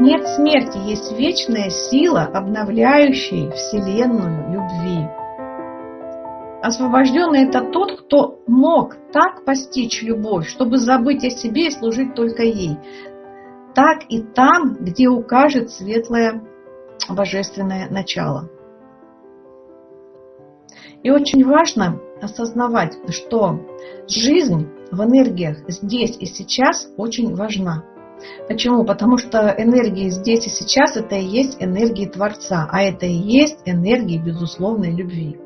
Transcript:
Нет смерти, есть вечная сила, обновляющая Вселенную любви. Освобожденный – это тот, кто мог так постичь любовь, чтобы забыть о себе и служить только ей. Так и там, где укажет светлое божественное начало. И очень важно осознавать, что жизнь в энергиях здесь и сейчас очень важна. Почему? Потому что энергии здесь и сейчас это и есть энергии Творца, а это и есть энергии безусловной любви.